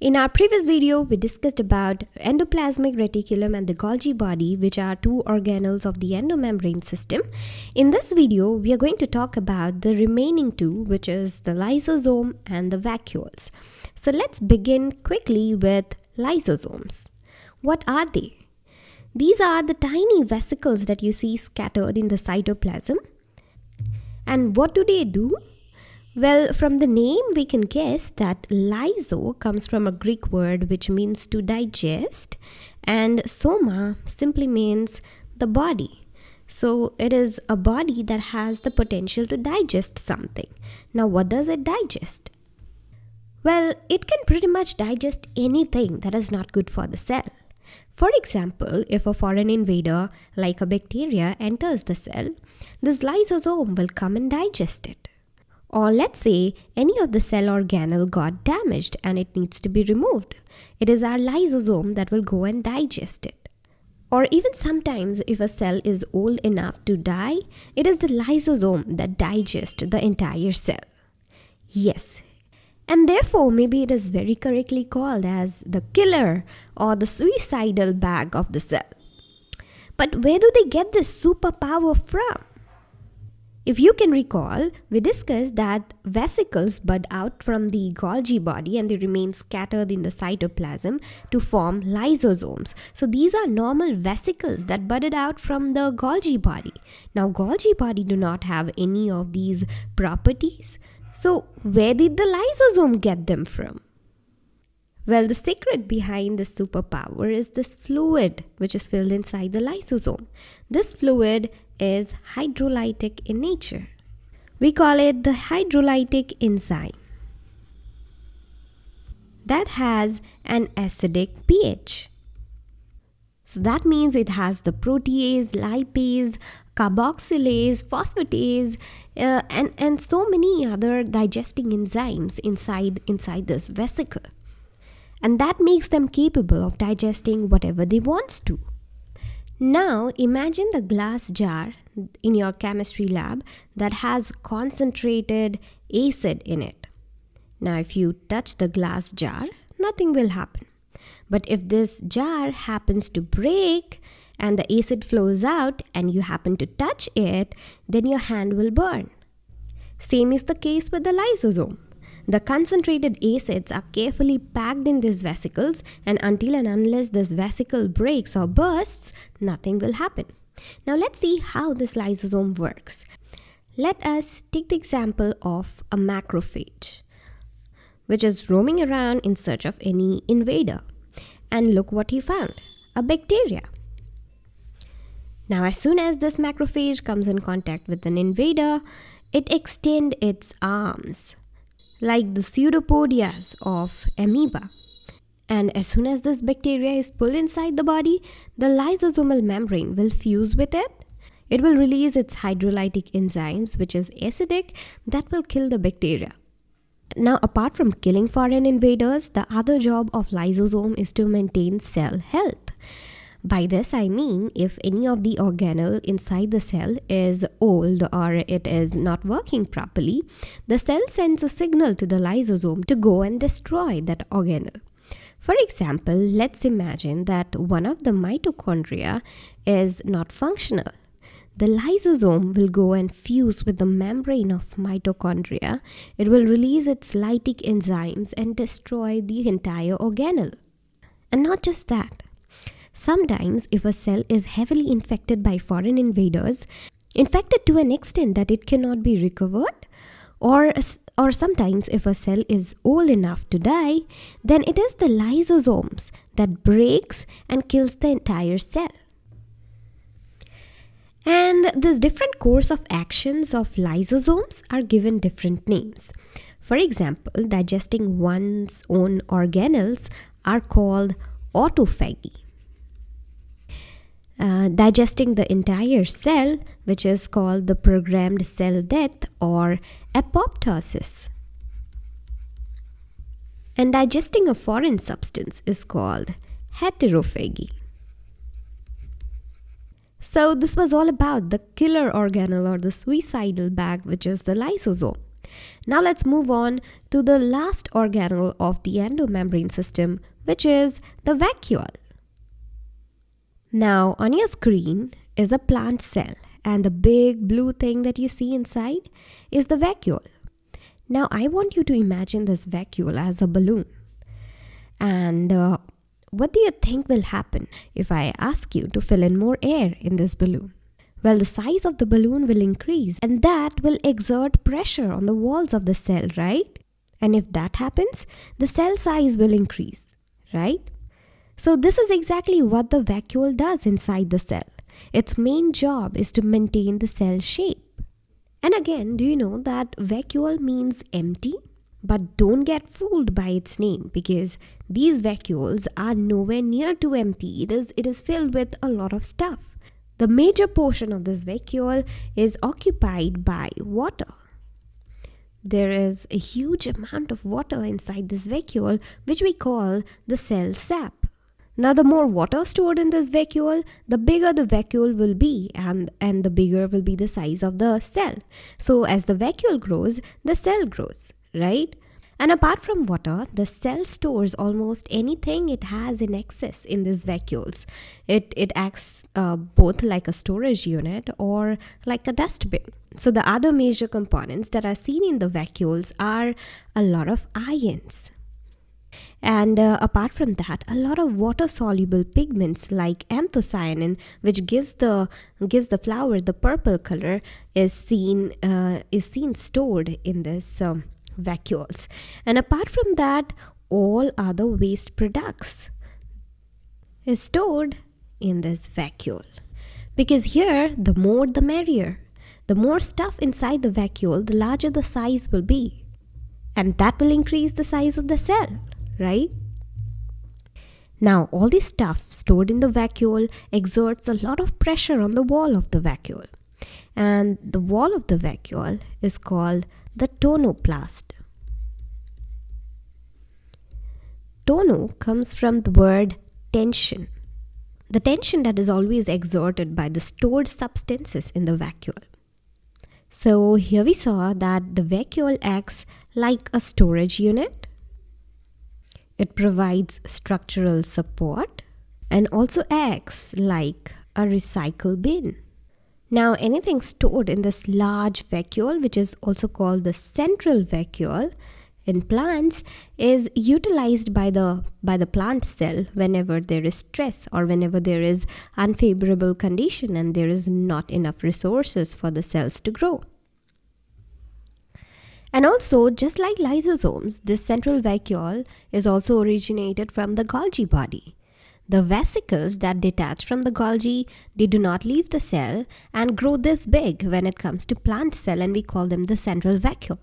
In our previous video, we discussed about endoplasmic reticulum and the Golgi body, which are two organelles of the endomembrane system. In this video, we are going to talk about the remaining two, which is the lysosome and the vacuoles. So let's begin quickly with lysosomes. What are they? These are the tiny vesicles that you see scattered in the cytoplasm. And what do they do? Well, from the name, we can guess that lyso comes from a Greek word which means to digest, and soma simply means the body. So, it is a body that has the potential to digest something. Now, what does it digest? Well, it can pretty much digest anything that is not good for the cell. For example, if a foreign invader, like a bacteria, enters the cell, this lysosome will come and digest it. Or let's say any of the cell organelle got damaged and it needs to be removed. It is our lysosome that will go and digest it. Or even sometimes if a cell is old enough to die, it is the lysosome that digests the entire cell. Yes. And therefore, maybe it is very correctly called as the killer or the suicidal bag of the cell. But where do they get this superpower from? If you can recall, we discussed that vesicles bud out from the Golgi body and they remain scattered in the cytoplasm to form lysosomes. So these are normal vesicles that budded out from the Golgi body. Now Golgi body do not have any of these properties. So where did the lysosome get them from? Well, the secret behind this superpower is this fluid which is filled inside the lysosome. This fluid is hydrolytic in nature. We call it the hydrolytic enzyme that has an acidic pH. So that means it has the protease, lipase, carboxylase, phosphatase, uh, and, and so many other digesting enzymes inside, inside this vesicle. And that makes them capable of digesting whatever they want to. Now imagine the glass jar in your chemistry lab that has concentrated acid in it. Now if you touch the glass jar, nothing will happen. But if this jar happens to break and the acid flows out and you happen to touch it, then your hand will burn. Same is the case with the lysosome. The concentrated acids are carefully packed in these vesicles and until and unless this vesicle breaks or bursts, nothing will happen. Now let's see how this lysosome works. Let us take the example of a macrophage, which is roaming around in search of any invader. And look what he found, a bacteria. Now as soon as this macrophage comes in contact with an invader, it extends its arms like the pseudopodias of amoeba. And as soon as this bacteria is pulled inside the body, the lysosomal membrane will fuse with it. It will release its hydrolytic enzymes, which is acidic, that will kill the bacteria. Now, apart from killing foreign invaders, the other job of lysosome is to maintain cell health. By this I mean if any of the organelle inside the cell is old or it is not working properly, the cell sends a signal to the lysosome to go and destroy that organelle. For example, let's imagine that one of the mitochondria is not functional. The lysosome will go and fuse with the membrane of mitochondria. It will release its lytic enzymes and destroy the entire organelle. And not just that, Sometimes, if a cell is heavily infected by foreign invaders, infected to an extent that it cannot be recovered, or, or sometimes if a cell is old enough to die, then it is the lysosomes that breaks and kills the entire cell. And this different course of actions of lysosomes are given different names. For example, digesting one's own organelles are called autophagy uh, digesting the entire cell, which is called the programmed cell death or apoptosis. And digesting a foreign substance is called heterophagy. So this was all about the killer organelle or the suicidal bag, which is the lysosome. Now let's move on to the last organelle of the endomembrane system, which is the vacuole. Now on your screen is a plant cell and the big blue thing that you see inside is the vacuole. Now I want you to imagine this vacuole as a balloon. And uh, what do you think will happen if I ask you to fill in more air in this balloon? Well, the size of the balloon will increase and that will exert pressure on the walls of the cell, right? And if that happens, the cell size will increase, right? So this is exactly what the vacuole does inside the cell. Its main job is to maintain the cell shape. And again, do you know that vacuole means empty? But don't get fooled by its name because these vacuoles are nowhere near to empty. It is, it is filled with a lot of stuff. The major portion of this vacuole is occupied by water. There is a huge amount of water inside this vacuole, which we call the cell sap. Now, the more water stored in this vacuole, the bigger the vacuole will be, and, and the bigger will be the size of the cell. So, as the vacuole grows, the cell grows, right? And apart from water, the cell stores almost anything it has in excess in these vacuoles. It, it acts uh, both like a storage unit or like a dustbin. So the other major components that are seen in the vacuoles are a lot of ions. And uh, apart from that, a lot of water-soluble pigments like anthocyanin, which gives the gives the flower the purple color, is seen uh, is seen stored in this um, vacuoles. And apart from that, all other waste products is stored in this vacuole. Because here, the more the merrier. The more stuff inside the vacuole, the larger the size will be. And that will increase the size of the cell, right? Now, all this stuff stored in the vacuole exerts a lot of pressure on the wall of the vacuole. And the wall of the vacuole is called the tonoplast. Tono comes from the word tension. The tension that is always exerted by the stored substances in the vacuole. So here we saw that the vacuole acts like a storage unit. It provides structural support and also acts like a recycle bin. Now anything stored in this large vacuole which is also called the central vacuole in plants is utilized by the by the plant cell whenever there is stress or whenever there is unfavorable condition and there is not enough resources for the cells to grow and also just like lysosomes this central vacuole is also originated from the golgi body the vesicles that detach from the Golgi, they do not leave the cell and grow this big when it comes to plant cell and we call them the central vacuole.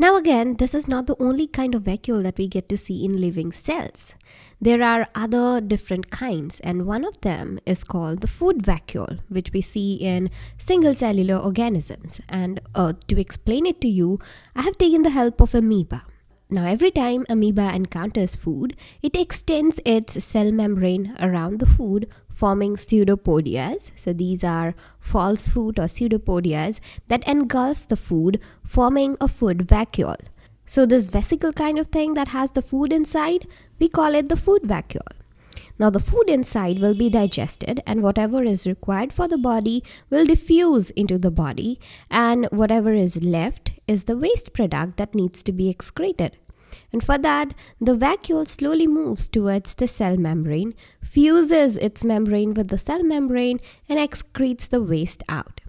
Now again, this is not the only kind of vacuole that we get to see in living cells. There are other different kinds and one of them is called the food vacuole which we see in single cellular organisms and uh, to explain it to you, I have taken the help of amoeba. Now every time amoeba encounters food, it extends its cell membrane around the food forming pseudopodias. So these are false food or pseudopodias that engulfs the food forming a food vacuole. So this vesicle kind of thing that has the food inside, we call it the food vacuole. Now the food inside will be digested and whatever is required for the body will diffuse into the body and whatever is left is the waste product that needs to be excreted. And for that, the vacuole slowly moves towards the cell membrane, fuses its membrane with the cell membrane, and excretes the waste out.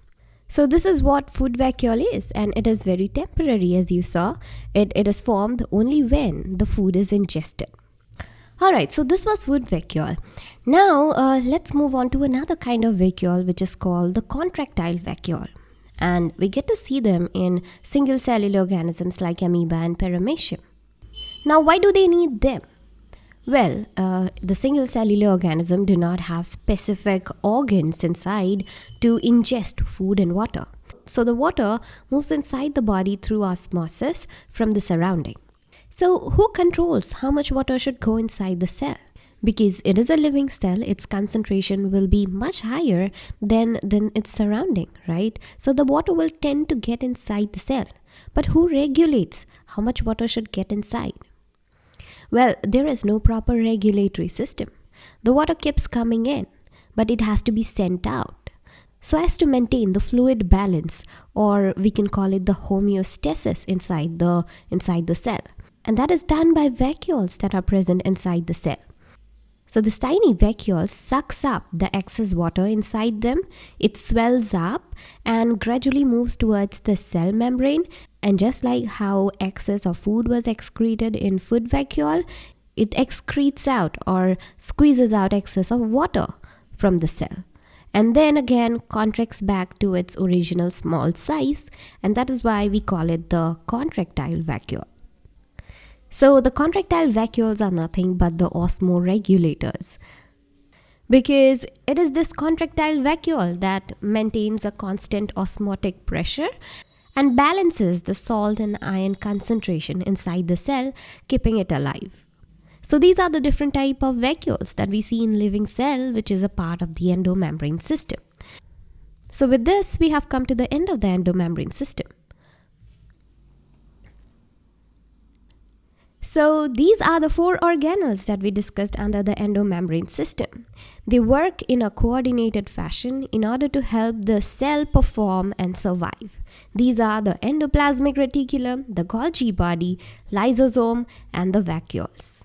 So this is what food vacuole is and it is very temporary as you saw. It, it is formed only when the food is ingested. Alright, so this was food vacuole. Now uh, let's move on to another kind of vacuole which is called the contractile vacuole. And we get to see them in single cellular organisms like amoeba and paramecium. Now, why do they need them? Well, uh, the single cellular organism do not have specific organs inside to ingest food and water. So the water moves inside the body through osmosis from the surrounding. So who controls how much water should go inside the cell? Because it is a living cell, its concentration will be much higher than, than its surrounding, right? So the water will tend to get inside the cell. But who regulates how much water should get inside? Well, there is no proper regulatory system. The water keeps coming in, but it has to be sent out. So as to maintain the fluid balance or we can call it the homeostasis inside the inside the cell. And that is done by vacuoles that are present inside the cell. So this tiny vacuole sucks up the excess water inside them. It swells up and gradually moves towards the cell membrane and just like how excess of food was excreted in food vacuole it excretes out or squeezes out excess of water from the cell and then again contracts back to its original small size and that is why we call it the contractile vacuole. So the contractile vacuoles are nothing but the osmoregulators because it is this contractile vacuole that maintains a constant osmotic pressure and balances the salt and iron concentration inside the cell keeping it alive. So these are the different type of vacuoles that we see in living cell which is a part of the endomembrane system. So with this we have come to the end of the endomembrane system. So these are the four organelles that we discussed under the endomembrane system. They work in a coordinated fashion in order to help the cell perform and survive. These are the endoplasmic reticulum, the Golgi body, lysosome and the vacuoles.